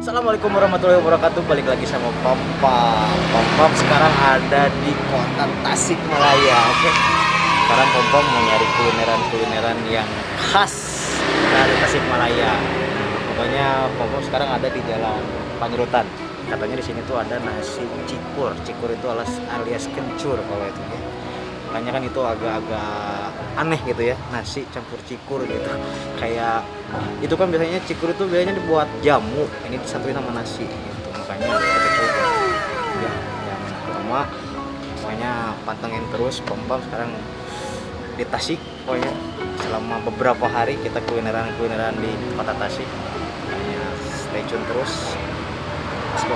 Assalamualaikum warahmatullahi wabarakatuh. Balik lagi sama Papa Papa sekarang ada di kota Tasikmalaya Oke? Sekarang Papa mau nyari kulineran-kulineran yang khas dari Tasikmalaya. Pokoknya Papa sekarang ada di jalan Panjurutan Katanya di sini tuh ada nasi cikur. Cikur itu alias, alias kencur kalau itu ya makanya kan itu agak-agak aneh gitu ya nasi campur cikur gitu. Kayak itu kan biasanya cikur itu biasanya dibuat jamu ini disatuin sama nasi gitu. Makanya ya jangan lama pokoknya pantengin terus pom sekarang di Tasik pokoknya. Selama beberapa hari kita kulineran kulineran di kota Tasik. Stay tune terus. Let's go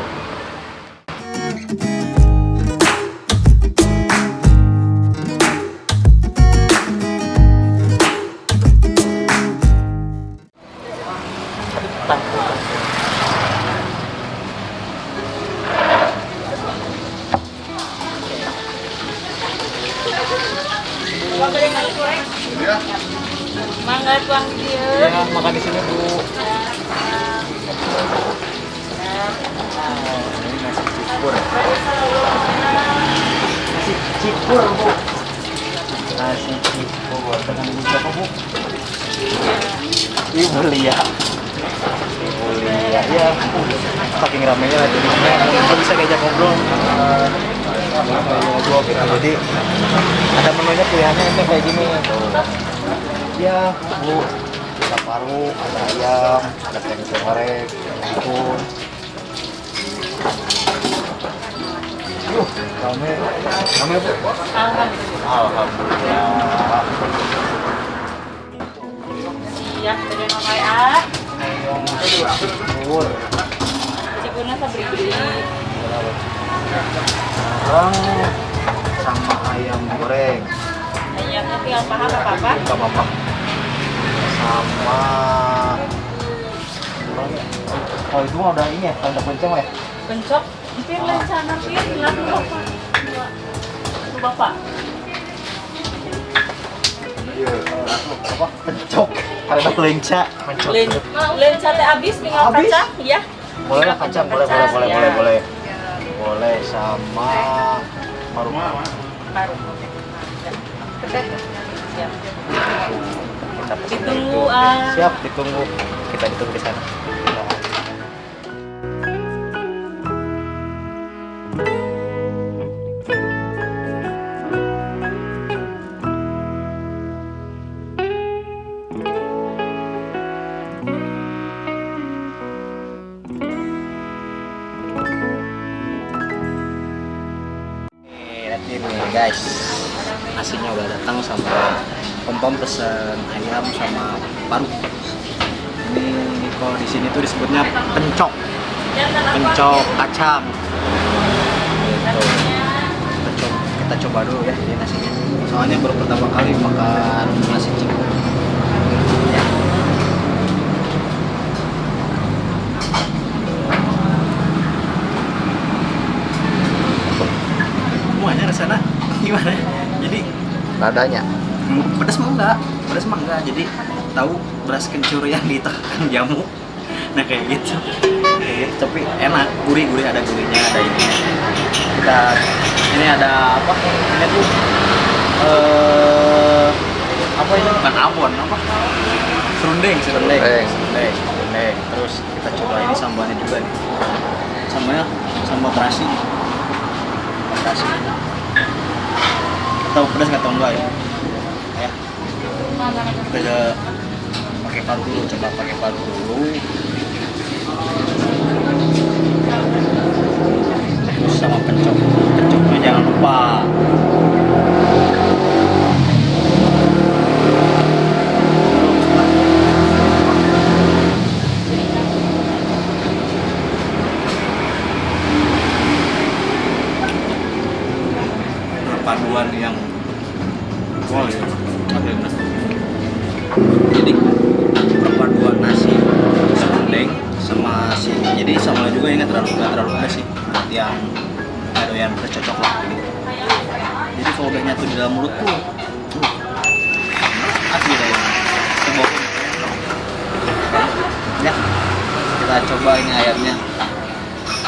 cikur bu nasi cikur dengan ibu siapa bu ibu Lia ibu Lia ya saking ramenya lah jadi nggak bisa diajak ngobrol Eh, ngobrol gitu jadi ada menunya pilihannya itu kayak gini ya bu ada paru ada ayam ada tempe goreng bihun Yuh, rame rame bu alhamdulillah Siap dari nomor A. Cikur. Cikunnya saya beri-beri. Sekarang sama ayam goreng Ayamnya tinggal paham apa-apa. nggak apa-apa sama oh itu mah udah ini ya udah kenceng ya Bencok. Hampir lencana hampir. Lalu bapak. Lalu bapak. iya apa pencok karena lenca pencok Len lenca teh habis tinggal Habis? kacang. Iya. boleh lah kacang boleh boleh boleh ya. boleh boleh boleh sama paru Baru. Siap. Ditunggu, itu. ah. siap ditunggu kita ditunggu di sana nasinya udah datang sama pom pom pesen ayam sama paru. Ini kalau di sini tuh disebutnya pencok. Pencok kacang. Kita coba, kita coba dulu ya ini nasinya. Soalnya baru pertama kali makan nasi cikur ya. semuanya rasanya gimana jadi nadanya. Hmm, pedas mah enggak. Pedas mah enggak. Jadi tahu beras kencur yang ditekan jamu. Nah kayak gitu. Kayak gitu. Tapi enak. Gurih gurih ada gurihnya ada ini kita ini ada apa? Ini tuh eh apa ini? Bukan abon apa? Serundeng serundeng. Serundeng. serundeng serundeng. Terus kita coba ini sambalnya juga nih. Sambalnya sambal terasi sambal terasi tahu pedas nggak tahu enggak ya? Ya. Kita pakai paru dulu coba pakai paru dulu. Terus sama pencok pencoknya jangan lupa ini ayamnya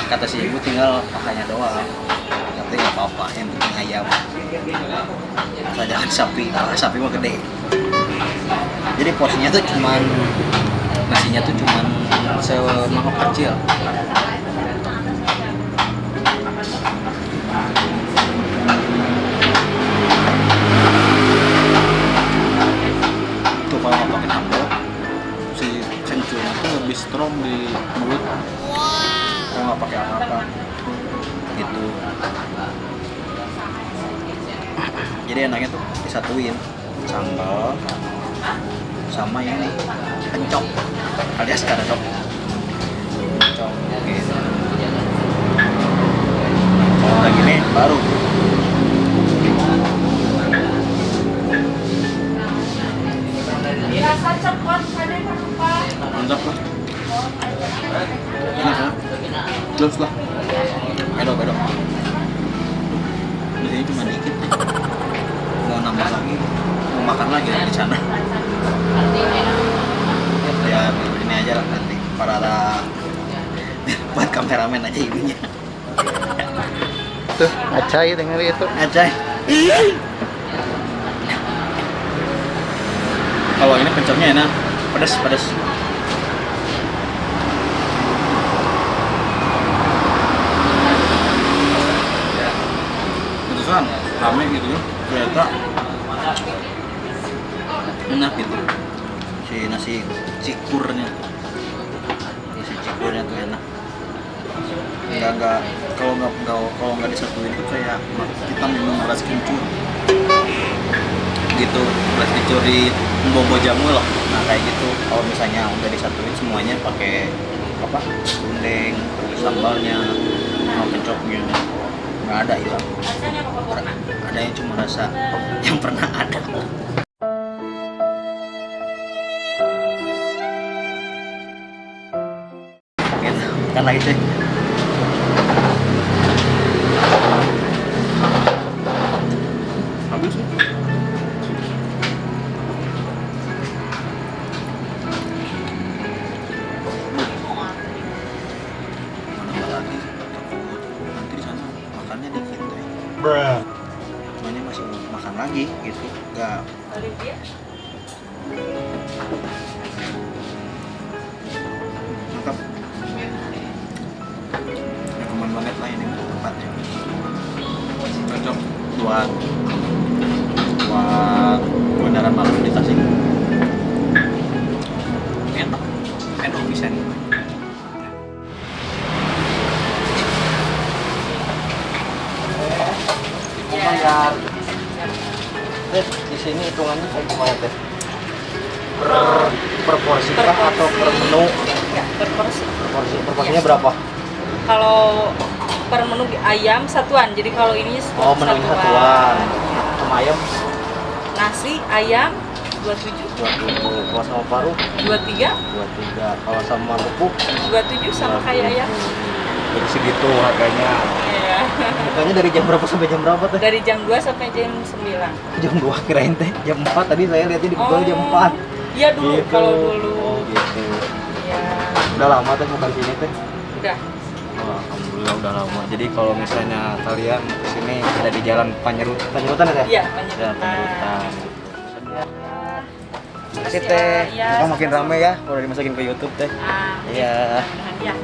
kata si ibu tinggal pakainya doang. Tapi nggak apa-apa yang penting ayam. Jangan sapi karena sapi mah gede. Jadi porsinya tuh cuman nasinya tuh cuman semangkok kecil enaknya tuh disatuin. Sambal sama ini kencok. Alias karedok kencok gitu udah gini baru. Mantap lah. Enak ya terus lah. Bedo bedo di sini cuma dikit lagi mau makan lagi di sana. Ya ini aja lah nanti para buat kameramen aja ibunya Tuh, acai denger itu. aja kalau ini pencoknya enak pedas pedas Beneran rame gitu ya. Ternyata enak gitu. Si nasi cikurnya. Si cikurnya tuh enak. Nggak nggak kalau nggak kalau nggak disatuin tuh kayak kita minum beras kencur. Gitu beras kencur di bobo jamu loh nah kayak gitu. Kalau misalnya udah disatuin semuanya pakai apa gundeng sambalnya sama kencoknya nggak ada hilang ada yang cuma rasa yang pernah ada. Gitu. Kan lagi tuh semuanya masih makan lagi gitu. Nggak. Olivia? mantap. Rekomen banget lah ini tempatnya cocok buat buat bundaran malam di Tasik teh di sini hitungannya kayak gimana teh? Per per porsi Per kah atau per menu? Ya, per porsi. per porsi per porsinya berapa? Kalau per menu ayam satuan, jadi kalau ini oh menu satuan. sama ayam? Nasi ayam 27, dua puluh kalau sama paru? 23, dua tiga. Kalau sama lupuk 27 sama kayak ayam. jadi segitu harganya Iya. dari jam berapa sampai jam berapa teh Dari jam 2 sampai jam 9. jam 2 kirain teh jam 4 tadi saya lihatnya di Google jam 4 Iya dulu Gitu. kalau dulu. oh gitu Iya. udah lama teh bukan sini teh Udah. Oh, Alhamdulillah udah lama. Jadi kalau misalnya kalian ke sini ada di Jalan Panyerut, Panyerutan ya? Iya, Jalan penyebutan. Panyerutan. Makasih Makasih teh. Iya. Kita makin rame ya, udah dimasukin ke YouTube teh. Ah, Iya. mudah-mudahan ya.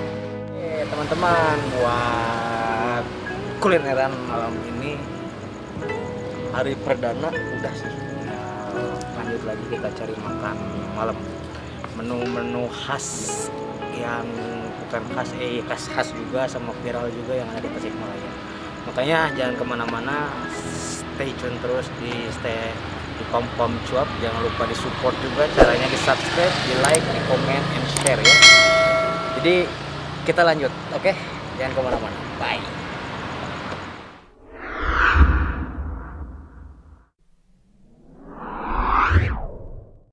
Teman-teman buat kulineran malam ini hari perdana udah sih. Nah, lanjut lagi kita cari makan malam. Menu-menu khas yang bukan khas eh khas khas juga sama viral juga yang ada di Tasikmalaya. Makanya jangan ke mana-mana, stay tune terus di stay di pom pom cuap. Jangan lupa di support juga. Caranya di subscribe, di like, di komen, and share ya. Jadi kita lanjut, oke? Jangan ke mana-mana. Bye.